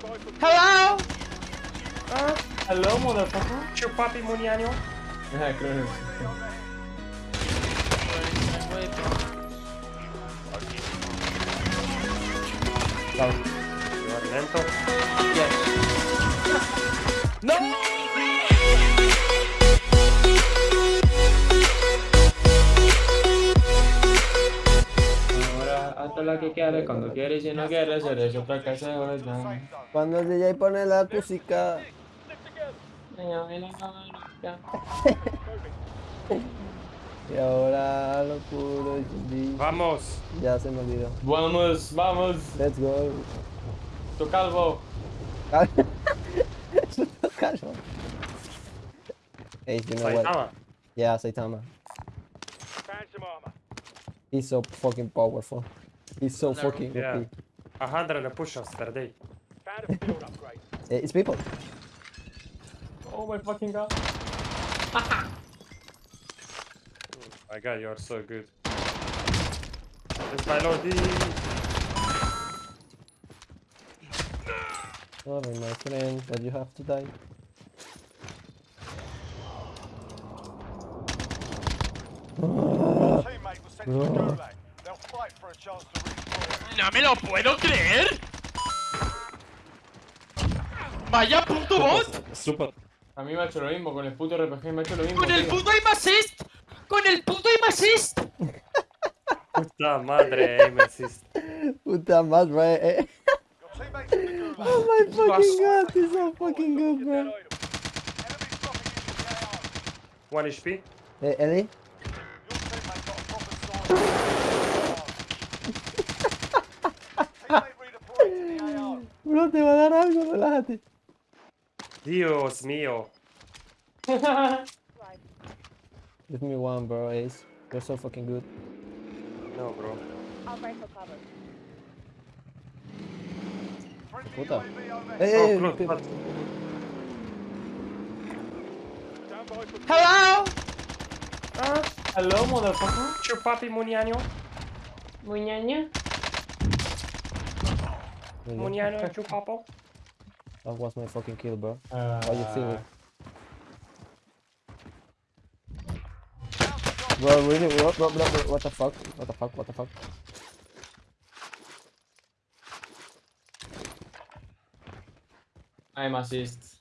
Hello? Hello, motherfucker. Ciu papi Munianiu. Ajá, creo que Go. You are lento. Yes. Ahora, hasta la que quieres, cuando quieres y no quieres, eres otra casa de ya. Cuando el DJ pone la música. Y ahora lo puro y Vamos. Ya se me olvidó. Vamos, vamos, Let's go. tu calvo. Calma. Hey, you know what? Saitama. Yeah, Saitama. He's so fucking powerful. He's so fucking Yeah. OP. A hundred push-ups per day. It's people. Oh my fucking god. My god, you are so good. It's my lordy. Sorry, my friend, but you have to die. teammate ¡No me lo puedo creer! ¡Vaya puto bot! Super. A mí me ha hecho lo mismo, con el puto RPG me ha hecho lo mismo. ¡Con el puto aim assist! ¡Con el puto aim assist! Puta madre, aim assist. Puta madre. Eh. Oh my fucking god, he's so fucking good, bro. One HP. Hey, Ellie? Bro, te va a dar algo, relájate. Dios mío. Give me one, bro, Ace. You're so fucking good. No, bro. I'll break for cover. Friendly Puta. Hey, Oh, hey, but Hello? Hello, motherfucker. Ciu papi Munianiu. Muñaña. Munianiu, ciu papo. That was my fucking kill, bro. Ah, How you feel it? Bro, really? What, what, what, what the fuck? What the fuck? What the fuck? I'm assist.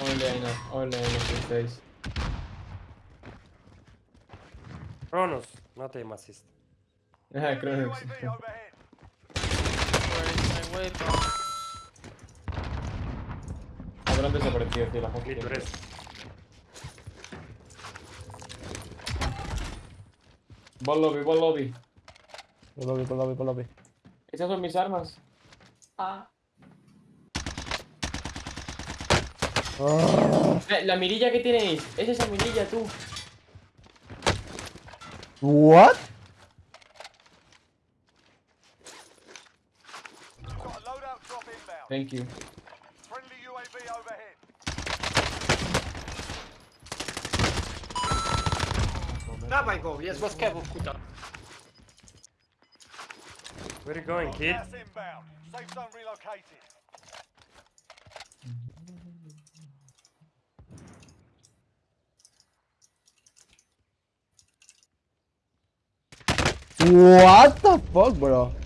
Only I know, only I know these days. Cronus, not aim assist. Ajá, creo overhead. Habrán desaparecido, tío, la gente. Ball lobby, ball lobby. Por lobby, por lobby, por lobby. Esas son mis armas. Ah. Eh, La mirilla que tenéis, es esa mirilla, tú. What? Thank you. Friendly UAV overhead. Dawaj go, jest łaskawo, kuta. Where you going, kid? Gas inbound. Safe zone relocated. What the fuck, bro?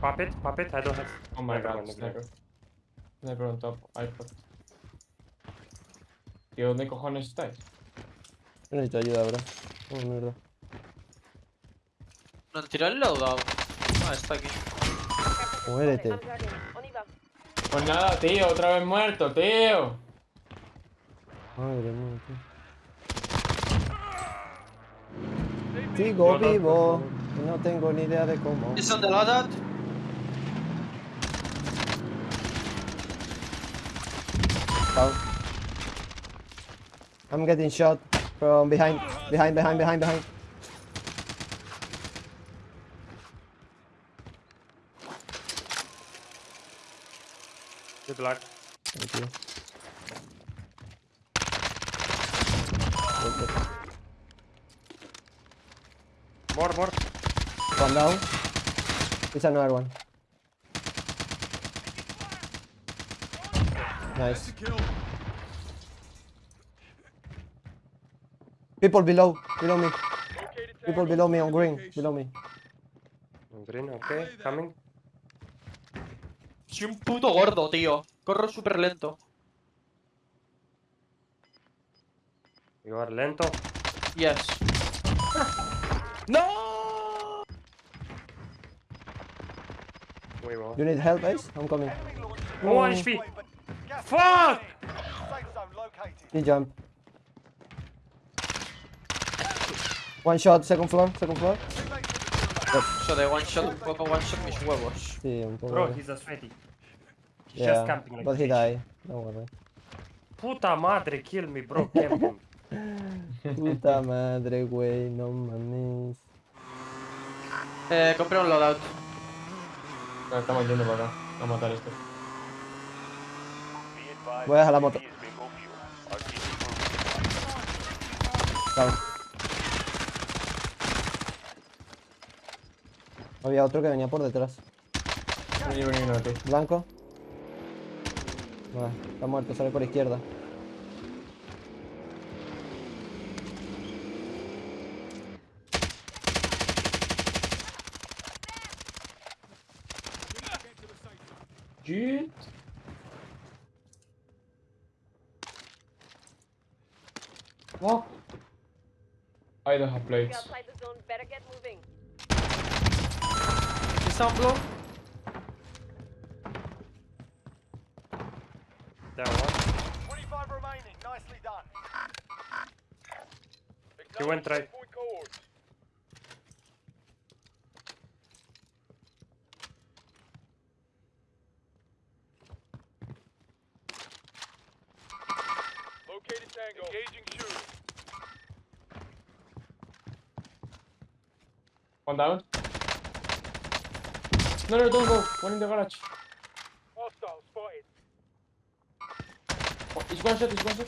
Puppet, puppet, I don't have. Oh my Never god, sniper. Sniper on top, iPod. Tío, ¿dónde cojones estáis? Yo necesito ayuda, bro. Oh, mierda. ¿No han tirado el loadout? Ah, está aquí. Muérete. Y. Pues nada, tío, otra vez muerto, tío. Madre mía, tío. Sigo vivo. y No tengo ni idea de cómo. Is on the Down. I'm getting shot from behind. Behind, behind, behind, behind. Good luck. Thank you. More, more. One down. It's another one. Nice. People below, below me. People below me on green, below me. Green, okay. Coming. Soy un puto gordo, tío. Corro súper lento. You are lento. Yes. ¡No! You need help, Ace? I'm coming. Oh, HP. Fuck! safe zone located. He jump. One shot, second floor, second floor. Eso de one shot, poco one shot mis huevos. Sí, un poco. Bro, he's a sweaty. He's yeah, just camping like but he died. Don't worry. Puta madre, kill me, bro. Camping. Puta madre, güey, no mames. Eh, compré un loadout. No, estamos yendo para acá. A matar esto. Voy a dejar la moto. Había otro que venía por detrás. Blanco. Está muerto, sale por izquierda. Fuck. I don't have If plates. you're outside the zone, better get moving. ¿Está un blow? Down one. 25 remaining. Nicely done. He went right. Engaging shooter. One down. No, no, don't go. One in the garage. Hostile spotted. Oh, it's one shot, it's one shot.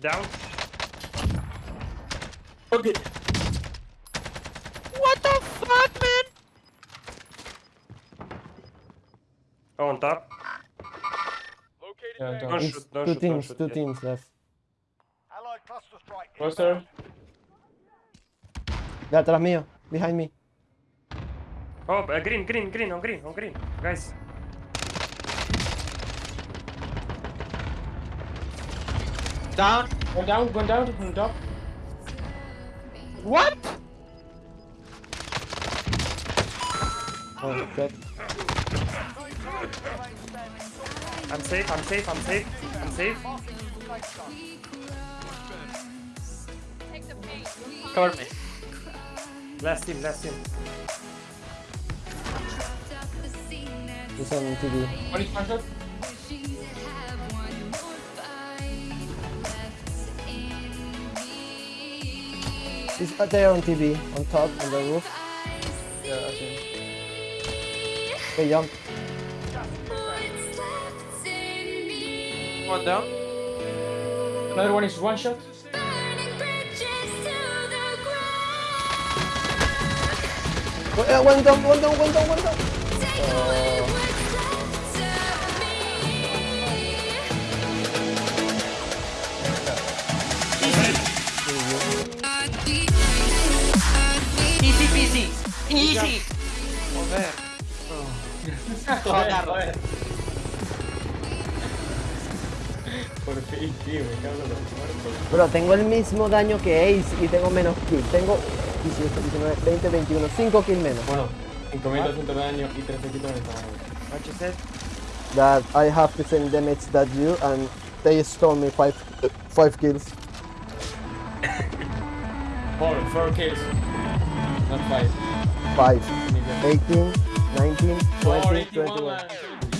Down. Okay. What the fuck, man? Oh, on top. Located Yeah, Tango. Don't It's shoot, don't two shoot, don't teams, shoot two yet. teams left. Allied cluster strike. Cluster. inbound. De atrás mío, behind me. Oh, uh, green, green, green, on green, on green. Guys. Down. One down, one down, on top. What? Oh, dead. I'm safe, I'm safe, I'm safe. I'm safe. Cover me. Last team, last team. He's on TV. One is one shot. He's there on TV, on top, on the roof. Yeah, I see. Okay, jump. One down. Another one is one shot. Uh, one down, one down, one down, one down. Easy peasy. Easy. Joder. Joder. Por fin, tío, me cago en los muertos. Bro, tengo el mismo daño que Ace y tengo menos kill. Tengo 18, 19, 20, 21, 5 kills menos. Bueno, 5.200 de daño y 13 quitos en esta mano. What you said? That I have the same damage that you and they stole me 5 5 kills. Four, four kills. Not five. 5, 18, 19, 20, Four, 21. 81.